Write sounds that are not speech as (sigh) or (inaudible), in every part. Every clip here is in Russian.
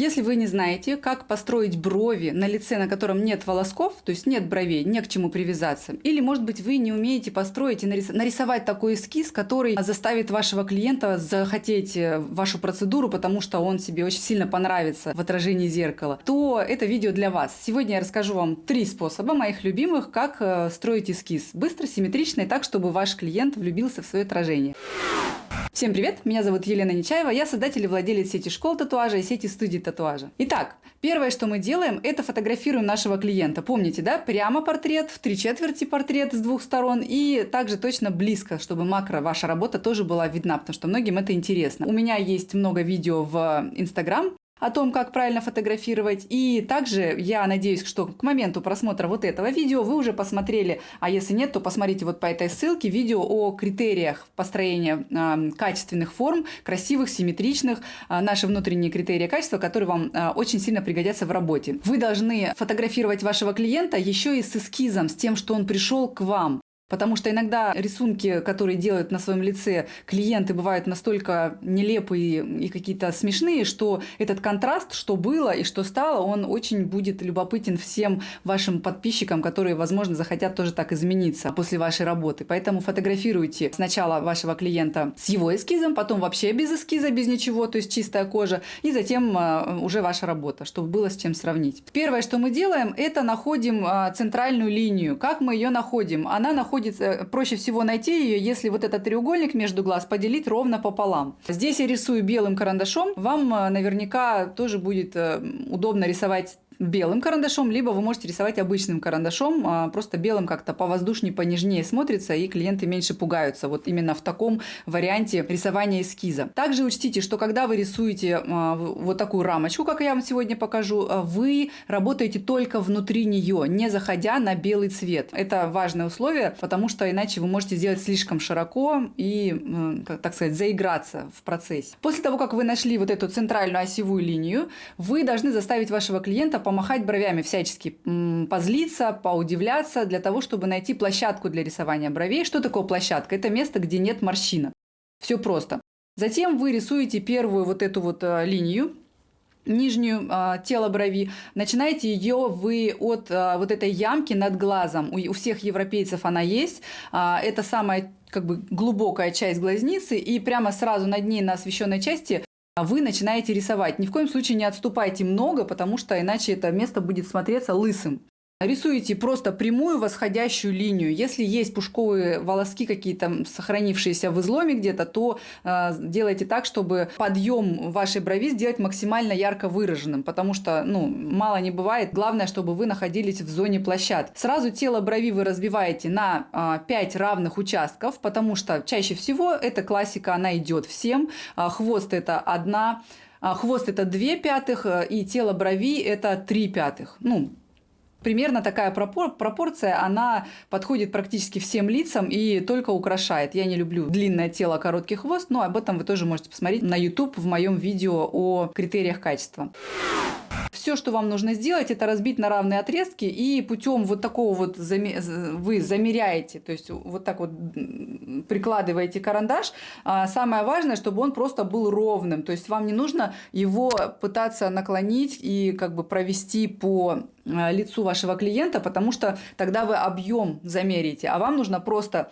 Если вы не знаете, как построить брови на лице, на котором нет волосков, то есть нет бровей, не к чему привязаться, или, может быть, вы не умеете построить и нарисовать такой эскиз, который заставит вашего клиента захотеть э, вашу процедуру, потому что он себе очень сильно понравится в отражении зеркала, то это видео для вас. Сегодня я расскажу вам три способа моих любимых, как э, строить эскиз. Быстро, симметрично и так, чтобы ваш клиент влюбился в свое отражение. Всем привет, меня зовут Елена Нечаева, я создатель и владелец сети школ татуажа и сети студий татуажа. Итак, первое, что мы делаем, это фотографируем нашего клиента. Помните, да, прямо портрет, в три четверти портрет с двух сторон и также точно близко, чтобы макро ваша работа тоже была видна, потому что многим это интересно. У меня есть много видео в Инстаграм, о том, как правильно фотографировать. И также я надеюсь, что к моменту просмотра вот этого видео вы уже посмотрели, а если нет, то посмотрите вот по этой ссылке видео о критериях построения э, качественных форм, красивых, симметричных, э, наши внутренние критерии качества, которые вам э, очень сильно пригодятся в работе. Вы должны фотографировать вашего клиента еще и с эскизом, с тем, что он пришел к вам. Потому что иногда рисунки, которые делают на своем лице клиенты, бывают настолько нелепые и какие-то смешные, что этот контраст, что было и что стало, он очень будет любопытен всем вашим подписчикам, которые, возможно, захотят тоже так измениться после вашей работы. Поэтому фотографируйте сначала вашего клиента с его эскизом, потом вообще без эскиза, без ничего, то есть чистая кожа, и затем а, уже ваша работа, чтобы было с чем сравнить. Первое, что мы делаем, это находим а, центральную линию. Как мы ее находим? Она находится будет э, проще всего найти ее, если вот этот треугольник между глаз поделить ровно пополам. Здесь я рисую белым карандашом. Вам э, наверняка тоже будет э, удобно рисовать белым карандашом, либо вы можете рисовать обычным карандашом, а, просто белым как-то повоздушнее, понежнее смотрится, и клиенты меньше пугаются. Вот именно в таком варианте рисования эскиза. Также учтите, что когда вы рисуете а, вот такую рамочку, как я вам сегодня покажу, а, вы работаете только внутри нее, не заходя на белый цвет. Это важное условие, потому что иначе вы можете сделать слишком широко и, так сказать, заиграться в процессе. После того, как вы нашли вот эту центральную осевую линию, вы должны заставить вашего клиента помахать бровями всячески, позлиться, поудивляться, для того, чтобы найти площадку для рисования бровей. Что такое площадка? Это место, где нет морщинок. Все просто. Затем вы рисуете первую вот эту вот э, линию, нижнюю а, тело брови, начинаете ее вы от а, вот этой ямки над глазом. У, у всех европейцев она есть. А, это самая как бы глубокая часть глазницы, и прямо сразу над ней на освещенной части вы начинаете рисовать. Ни в коем случае не отступайте много, потому что иначе это место будет смотреться лысым. Рисуете просто прямую восходящую линию. Если есть пушковые волоски какие-то сохранившиеся в изломе где-то, то э, делайте так, чтобы подъем вашей брови сделать максимально ярко выраженным, потому что ну, мало не бывает. Главное, чтобы вы находились в зоне площадки. Сразу тело брови вы разбиваете на э, 5 равных участков, потому что чаще всего эта классика, она идет всем. Э, хвост это одна Хвост это 2 пятых, э, и тело брови это 3 пятых. Ну, Примерно такая пропор пропорция, она подходит практически всем лицам и только украшает. Я не люблю длинное тело, короткий хвост, но об этом вы тоже можете посмотреть на YouTube в моем видео о критериях качества. Все, что вам нужно сделать, это разбить на равные отрезки и путем вот такого вот вы замеряете, то есть вот так вот прикладываете карандаш. А самое важное, чтобы он просто был ровным, то есть вам не нужно его пытаться наклонить и как бы провести по а, лицу вашего клиента, потому что тогда вы объем замерите, а вам нужно просто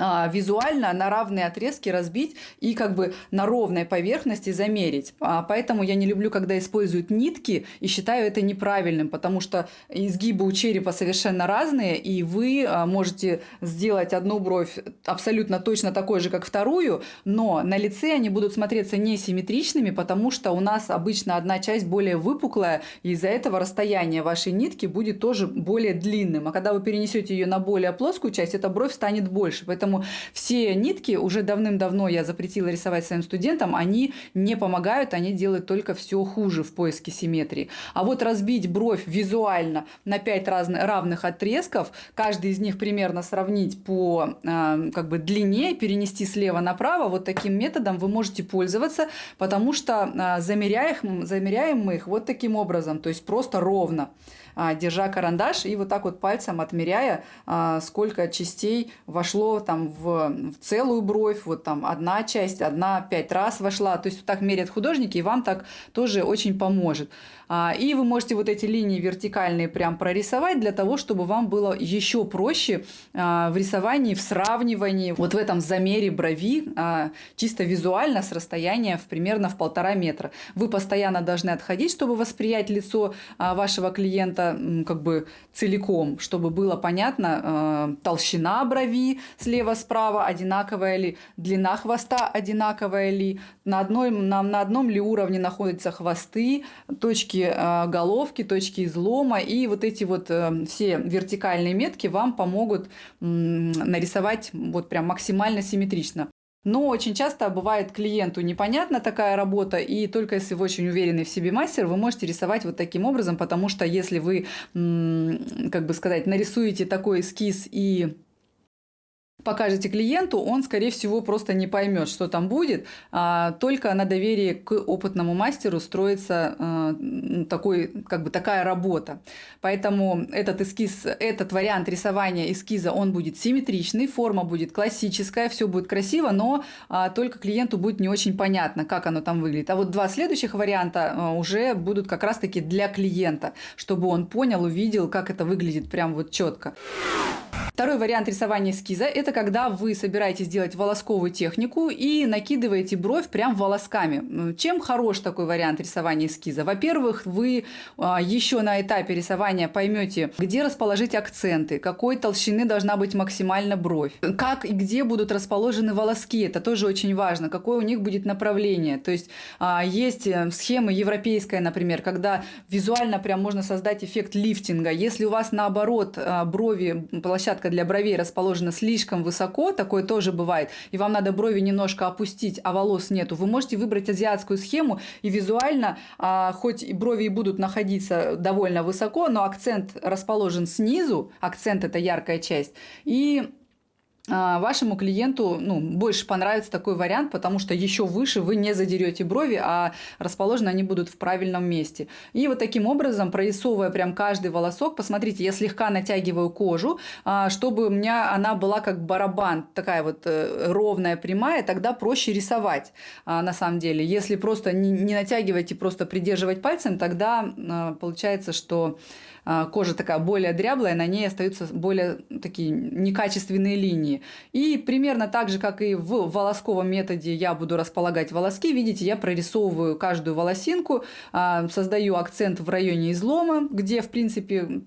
а, визуально на равные отрезки разбить и как бы на ровной поверхности замерить. А, поэтому я не люблю, когда используют нитки и считаю это неправильным, потому что изгибы у черепа совершенно разные, и вы а, можете сделать одну бровь абсолютно точно такой же, как вторую, но на лице они будут смотреться несимметричными, потому что у нас обычно одна часть более выпуклая, и из-за этого расстояние вашей нитки будет тоже более длинным. А когда вы перенесете ее на более плоскую часть, эта бровь станет больше. Поэтому Поэтому все нитки уже давным-давно я запретила рисовать своим студентам, они не помогают, они делают только все хуже в поиске симметрии. А вот разбить бровь визуально на 5 разных, равных отрезков, каждый из них примерно сравнить по э, как бы длине, перенести слева направо, вот таким методом вы можете пользоваться, потому что э, замеряем, замеряем мы их вот таким образом, то есть просто ровно. А, держа карандаш и вот так вот пальцем отмеряя, а, сколько частей вошло там в, в целую бровь, вот там одна часть, одна пять раз вошла. То есть вот так меряют художники, и вам так тоже очень поможет. А, и вы можете вот эти линии вертикальные прям прорисовать для того, чтобы вам было еще проще а, в рисовании, в сравнивании, вот в этом замере брови, а, чисто визуально с расстояния в примерно в полтора метра. Вы постоянно должны отходить, чтобы восприять лицо вашего клиента как бы целиком, чтобы было понятно толщина брови слева-справа одинаковая ли, длина хвоста одинаковая ли, на, одной, на, на одном ли уровне находятся хвосты, точки а, головки, точки излома, и вот эти вот э, все вертикальные метки вам помогут нарисовать вот прям максимально симметрично. Но очень часто бывает клиенту непонятна такая работа, и только если вы очень уверенный в себе мастер, вы можете рисовать вот таким образом, потому что если вы, как бы сказать, нарисуете такой эскиз и покажете клиенту, он, скорее всего, просто не поймет, что там будет. А только на доверии к опытному мастеру строится а, такой, как бы такая работа. Поэтому этот эскиз, этот вариант рисования эскиза, он будет симметричный, форма будет классическая, все будет красиво, но а, только клиенту будет не очень понятно, как оно там выглядит. А вот два следующих варианта а, уже будут как раз-таки для клиента, чтобы он понял, увидел, как это выглядит прям вот четко. Второй вариант рисования эскиза – это когда вы собираетесь делать волосковую технику и накидываете бровь прям волосками. Чем хорош такой вариант рисования эскиза? Во-первых, вы а, еще на этапе рисования поймете, где расположить акценты, какой толщины должна быть максимально бровь, как и где будут расположены волоски. Это тоже очень важно, какое у них будет направление. То есть а, есть э, схема европейская, например, когда визуально прям можно создать эффект лифтинга. Если у вас наоборот а, брови, площадка для бровей расположена слишком высоко, такое тоже бывает, и вам надо брови немножко опустить, а волос нету, вы можете выбрать азиатскую схему и визуально, а, хоть и брови и будут находиться довольно высоко, но акцент расположен снизу, акцент это яркая часть, и вашему клиенту ну, больше понравится такой вариант, потому что еще выше вы не задерете брови, а расположены они будут в правильном месте. И вот таким образом, прорисовывая прям каждый волосок, посмотрите, я слегка натягиваю кожу, а, чтобы у меня она была как барабан, такая вот э, ровная, прямая, тогда проще рисовать а, на самом деле. Если просто не, натягивать и просто придерживать пальцем, тогда получается, что а, кожа такая более дряблая, на ней остаются более такие некачественные линии. И примерно так же, как и в волосковом методе я буду располагать волоски, видите, я прорисовываю каждую волосинку, а, создаю акцент в районе излома, где, в принципе,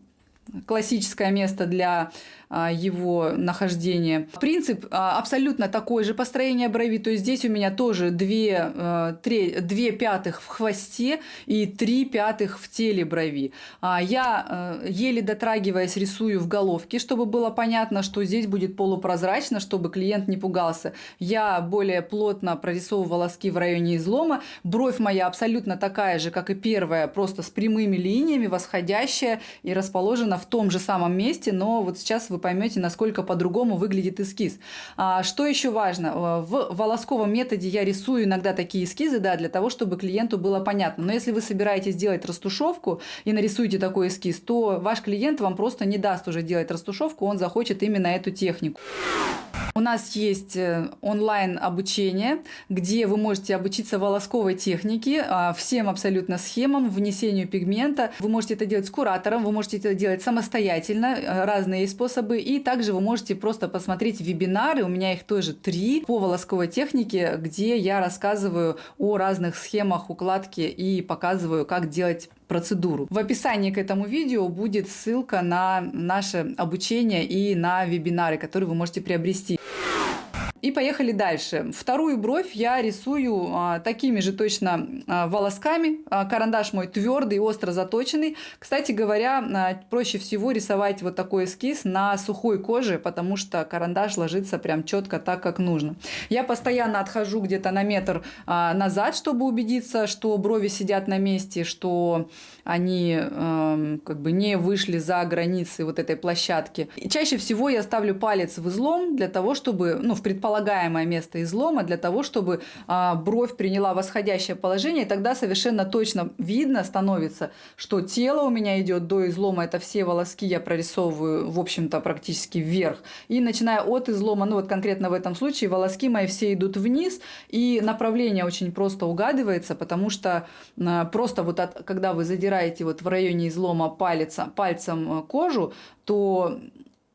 классическое место для а, его нахождения. Принцип а, абсолютно такой же построение брови, то есть здесь у меня тоже 2, 3, 2 пятых в хвосте и 3 пятых в теле брови. А, я еле дотрагиваясь рисую в головке, чтобы было понятно, что здесь будет полупрозрачно, чтобы клиент не пугался. Я более плотно прорисовываю волоски в районе излома. Бровь моя абсолютно такая же, как и первая, просто с прямыми линиями, восходящая и расположена в том же самом месте, но вот сейчас вы поймете, насколько по-другому выглядит эскиз. А, что еще важно? Э, в волосковом методе я рисую иногда такие эскизы, да, для того, чтобы клиенту было понятно. Но если вы собираетесь делать растушевку и нарисуете такой эскиз, то ваш клиент вам просто не даст уже делать растушевку, он захочет именно эту технику. У нас есть э, онлайн обучение, где вы можете обучиться волосковой технике, а, всем абсолютно схемам, внесению пигмента. Вы можете это делать с куратором, вы можете это делать самостоятельно, э, разные способы. И также вы можете просто посмотреть вебинары, у меня их тоже три, по волосковой технике, где я рассказываю о разных схемах укладки и показываю, как делать процедуру. В описании к этому видео будет ссылка на наше обучение и на вебинары, которые вы можете приобрести. И поехали дальше. Вторую бровь я рисую а, такими же точно а, волосками. А, карандаш мой твердый, остро заточенный. Кстати говоря, а, проще всего рисовать вот такой эскиз на сухой коже, потому что карандаш ложится прям четко так, как нужно. Я постоянно отхожу где-то на метр а, назад, чтобы убедиться, что брови сидят на месте, что они э, как бы не вышли за границы вот этой площадки. И чаще всего я ставлю палец в излом для того, чтобы, ну, в предположении предполагаемое место излома для того, чтобы а, бровь приняла восходящее положение, и тогда совершенно точно видно становится, что тело у меня идет до излома, это все волоски я прорисовываю, в общем-то, практически вверх. И начиная от излома, ну вот конкретно в этом случае, волоски мои все идут вниз, и направление очень просто угадывается, потому что а, просто вот от, когда вы задираете вот в районе излома палец, пальцем э, кожу, то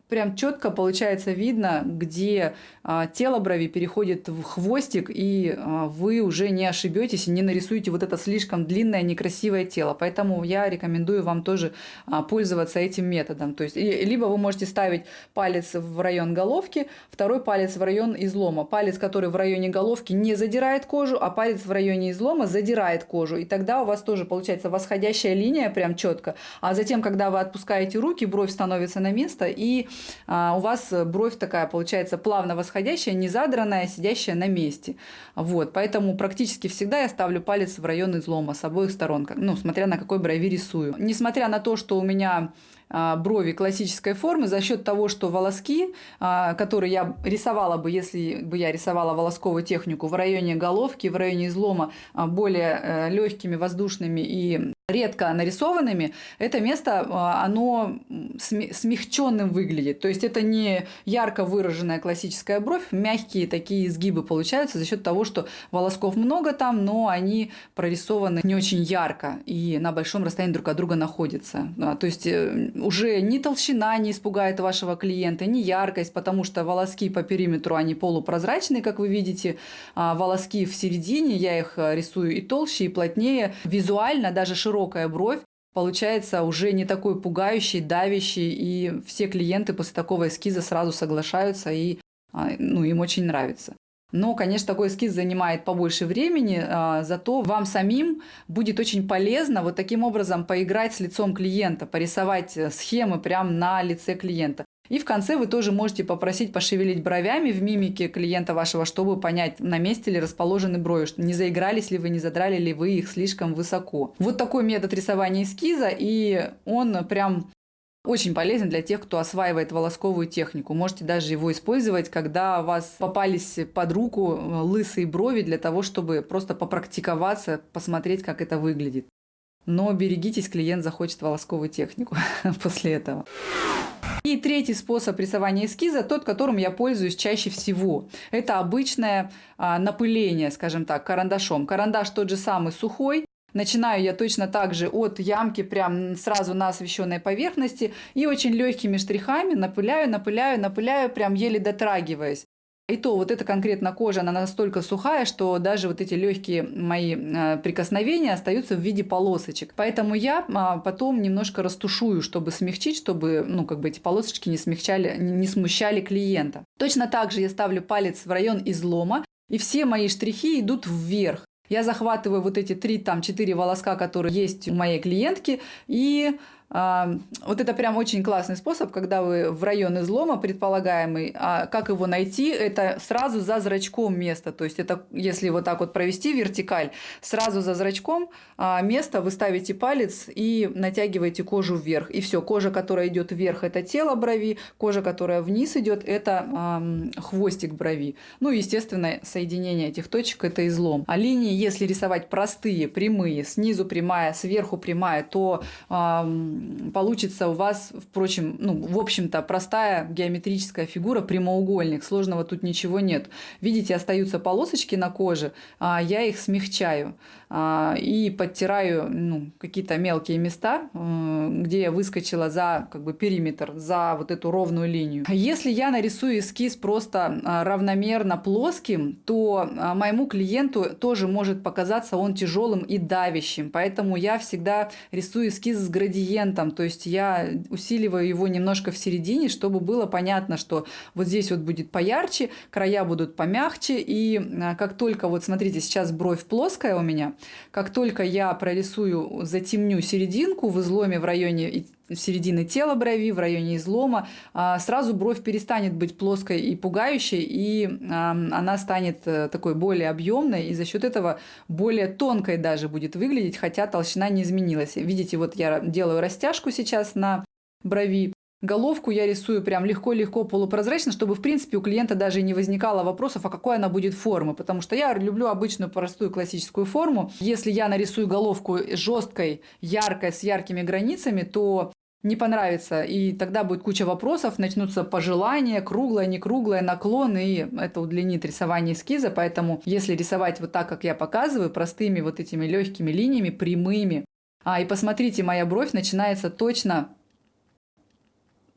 прям четко получается видно, где а, тело брови переходит в хвостик, и а, вы уже не ошибетесь и не нарисуете вот это слишком длинное некрасивое тело. Поэтому я рекомендую вам тоже а, пользоваться этим методом. То есть, либо вы можете ставить палец в район головки, второй палец в район излома. Палец, который в районе головки не задирает кожу, а палец в районе излома задирает кожу. И тогда у вас тоже получается восходящая линия прям четко. А затем, когда вы отпускаете руки, бровь становится на место, и а, у вас бровь такая получается плавно восходящая, не задранная, сидящая на месте. Вот, поэтому практически всегда я ставлю палец в район излома с обоих сторон, ну, смотря на какой брови рисую. Несмотря на то, что у меня а, брови классической формы за счет того, что волоски, а, которые я рисовала бы, если бы я рисовала волосковую технику в районе головки, в районе излома более э, легкими, воздушными и редко нарисованными, это место, а, оно смягченным выглядит. То есть это не ярко выраженная классическая бровь, мягкие такие изгибы получаются за счет того, что волосков много там, но они прорисованы не очень ярко и на большом расстоянии друг от друга находятся. То есть э, уже ни толщина не испугает вашего клиента, ни яркость, потому что волоски по периметру, они полупрозрачные, как вы видите, а волоски в середине, я их э, рисую и толще, и плотнее. Визуально даже широкие широкая бровь получается уже не такой пугающий, давящий, и все клиенты после такого эскиза сразу соглашаются, и а, ну, им очень нравится. Но, конечно, такой эскиз занимает побольше времени, а, зато вам самим будет очень полезно вот таким образом поиграть с лицом клиента, порисовать э, схемы прямо на лице клиента. И в конце вы тоже можете попросить пошевелить бровями в мимике клиента вашего, чтобы понять, на месте ли расположены брови, что не заигрались ли вы, не задрали ли вы их слишком высоко. Вот такой метод рисования эскиза, и он прям очень полезен для тех, кто осваивает волосковую технику. Можете даже его использовать, когда у вас попались под руку э, лысые брови для того, чтобы просто попрактиковаться, посмотреть, как это выглядит. Но берегитесь, клиент захочет волосковую технику (laughs) после этого. И третий способ рисования эскиза, тот, которым я пользуюсь чаще всего. Это обычное а, напыление, скажем так, карандашом. Карандаш тот же самый сухой, Начинаю я точно так же от ямки прям сразу на освещенной поверхности и очень легкими штрихами напыляю, напыляю, напыляю, прям еле дотрагиваясь. И то вот эта конкретно кожа, она настолько сухая, что даже вот эти легкие мои э, прикосновения остаются в виде полосочек. Поэтому я а, потом немножко растушую, чтобы смягчить, чтобы ну, как бы эти полосочки не, смягчали, не смущали клиента. Точно так же я ставлю палец в район излома, и все мои штрихи идут вверх. Я захватываю вот эти три, там, четыре волоска, которые есть у моей клиентки, и вот это прям очень классный способ, когда вы в район излома предполагаемый, а как его найти, это сразу за зрачком место. То есть это если вот так вот провести вертикаль, сразу за зрачком а, место вы ставите палец и натягиваете кожу вверх. И все, кожа, которая идет вверх, это тело брови, кожа, которая вниз идет, это хвостик брови. Ну, естественно, соединение этих точек это излом. А линии, если рисовать простые, прямые, снизу прямая, сверху прямая, то получится у вас, впрочем, ну, в общем-то, простая геометрическая фигура, прямоугольник. Сложного тут ничего нет. Видите, остаются полосочки на коже, а я их смягчаю и подтираю ну, какие-то мелкие места, где я выскочила за как бы, периметр, за вот эту ровную линию. Если я нарисую эскиз просто а, равномерно плоским, то моему клиенту тоже может показаться он тяжелым и давящим. Поэтому я всегда рисую эскиз с градиентом то есть я усиливаю его немножко в середине, чтобы было понятно, что вот здесь вот будет поярче, края будут помягче, и а, как только, вот смотрите, сейчас бровь плоская у меня, как только я прорисую, затемню серединку в изломе в районе середины тела брови, в районе излома, а, сразу бровь перестанет быть плоской и пугающей, и она станет э, такой более объемной, и за счет этого более тонкой даже будет выглядеть, хотя толщина не изменилась. Видите, вот я делаю растяжку сейчас на брови, Головку я рисую прям легко-легко полупрозрачно, чтобы, в принципе, у клиента даже не возникало вопросов, а какой она будет формы. Потому что я люблю обычную простую классическую форму. Если я нарисую головку жесткой, яркой, с яркими границами, то не понравится, и тогда будет куча вопросов, начнутся пожелания, круглое, не круглое, наклон, и это удлинит рисование эскиза, поэтому если рисовать вот так, как я показываю, простыми вот этими легкими линиями, прямыми, а, и посмотрите, моя бровь начинается точно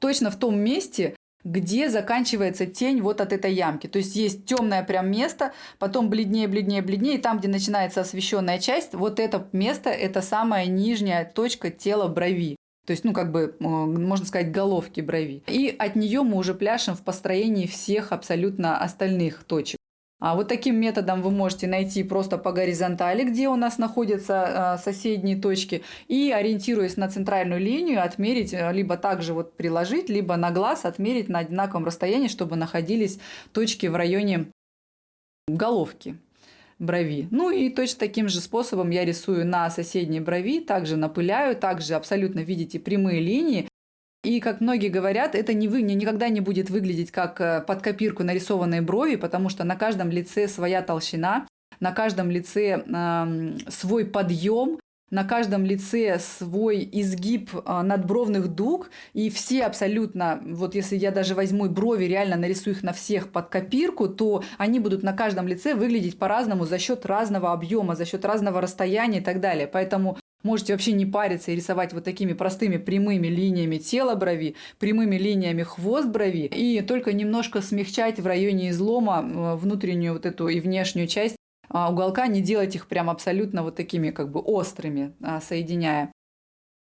точно в том месте, где заканчивается тень вот от этой ямки. То есть есть темное прям место, потом бледнее, бледнее, бледнее, и там, где начинается освещенная часть, вот это место – это самая нижняя точка тела брови. То есть, ну, как бы, можно сказать, головки брови. И от нее мы уже пляшем в построении всех абсолютно остальных точек. А вот таким методом вы можете найти просто по горизонтали, где у нас находятся а, соседние точки, и ориентируясь на центральную линию, отмерить, э, либо также вот приложить, либо на глаз отмерить на одинаковом расстоянии, чтобы находились точки в районе головки брови. Ну и точно таким же способом я рисую на соседней брови, также напыляю, также абсолютно видите прямые линии, и, как многие говорят, это не вы, никогда не будет выглядеть как э, под копирку нарисованные брови, потому что на каждом лице своя толщина, на каждом лице э, свой подъем, на каждом лице свой изгиб э, надбровных дуг, и все абсолютно, вот если я даже возьму брови, реально нарисую их на всех под копирку, то они будут на каждом лице выглядеть по-разному за счет разного объема, за счет разного расстояния и так далее. Поэтому Можете вообще не париться и рисовать вот такими простыми прямыми линиями тело брови, прямыми линиями хвост брови, и только немножко смягчать в районе излома э, внутреннюю вот эту и внешнюю часть а, уголка, не делать их прям абсолютно вот такими как бы острыми, а, соединяя.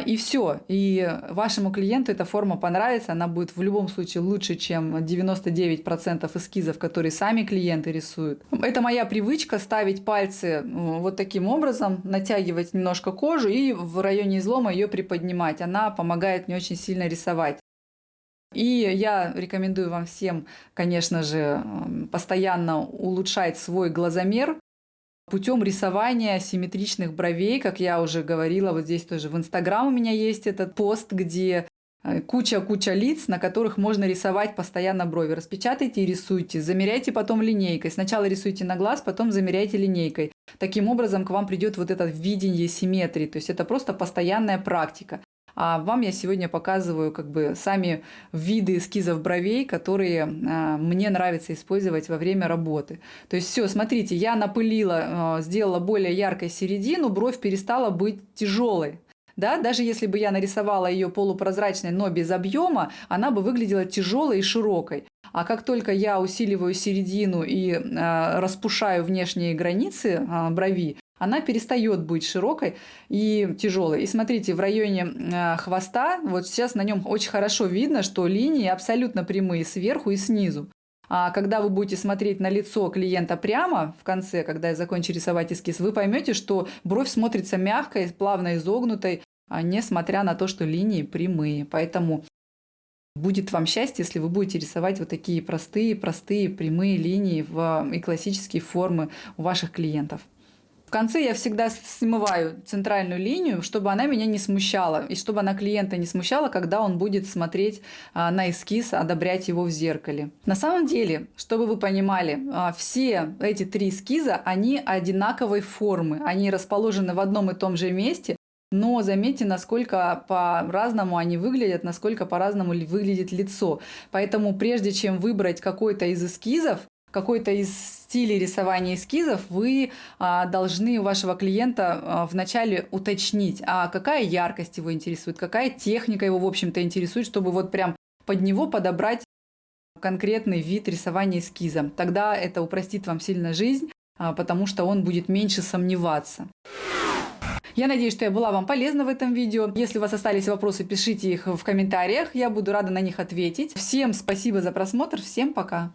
И все. И вашему клиенту эта форма понравится. Она будет в любом случае лучше, чем 99% эскизов, которые сами клиенты рисуют. Это моя привычка ставить пальцы вот таким образом, натягивать немножко кожу и в районе излома ее приподнимать. Она помогает мне очень сильно рисовать. И я рекомендую вам всем, конечно же, постоянно улучшать свой глазомер, путем рисования симметричных бровей, как я уже говорила, вот здесь тоже в Инстаграм у меня есть этот пост, где э, куча-куча лиц, на которых можно рисовать постоянно брови. Распечатайте и рисуйте, замеряйте потом линейкой. Сначала рисуйте на глаз, потом замеряйте линейкой. Таким образом к вам придет вот это видение симметрии. То есть это просто постоянная практика. А вам я сегодня показываю как бы сами виды эскизов бровей, которые а, мне нравится использовать во время работы. То есть все, смотрите, я напылила, а, сделала более яркой середину, бровь перестала быть тяжелой. Да, даже если бы я нарисовала ее полупрозрачной, но без объема, она бы выглядела тяжелой и широкой. А как только я усиливаю середину и э, распушаю внешние границы э, брови, она перестает быть широкой и тяжелой. И смотрите, в районе э, хвоста, вот сейчас на нем очень хорошо видно, что линии абсолютно прямые сверху и снизу. А когда вы будете смотреть на лицо клиента прямо в конце, когда я закончу рисовать эскиз, вы поймете, что бровь смотрится мягкой, плавно изогнутой, а несмотря на то, что линии прямые. Поэтому будет вам счастье, если вы будете рисовать вот такие простые, простые прямые линии в, и классические формы у ваших клиентов конце я всегда смываю центральную линию, чтобы она меня не смущала, и чтобы она клиента не смущала, когда он будет смотреть а, на эскиз, одобрять его в зеркале. На самом деле, чтобы вы понимали, а, все эти три эскиза, они одинаковой формы, они расположены в одном и том же месте, но заметьте, насколько по-разному они выглядят, насколько по-разному выглядит лицо. Поэтому прежде чем выбрать какой-то из эскизов, какой-то из стилей рисования эскизов, вы а, должны у вашего клиента а, вначале уточнить, а какая яркость его интересует, какая техника его, в общем-то, интересует, чтобы вот прям под него подобрать конкретный вид рисования эскиза. Тогда это упростит вам сильно жизнь, а, потому что он будет меньше сомневаться. Я надеюсь, что я была вам полезна в этом видео. Если у вас остались вопросы, пишите их в комментариях. Я буду рада на них ответить. Всем спасибо за просмотр. Всем пока.